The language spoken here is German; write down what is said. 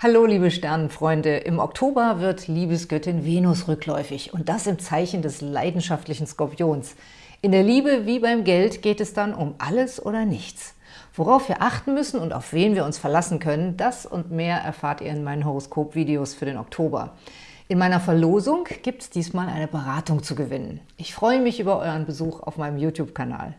Hallo liebe Sternenfreunde, im Oktober wird Liebesgöttin Venus rückläufig und das im Zeichen des leidenschaftlichen Skorpions. In der Liebe wie beim Geld geht es dann um alles oder nichts. Worauf wir achten müssen und auf wen wir uns verlassen können, das und mehr erfahrt ihr in meinen Horoskop-Videos für den Oktober. In meiner Verlosung gibt es diesmal eine Beratung zu gewinnen. Ich freue mich über euren Besuch auf meinem YouTube-Kanal.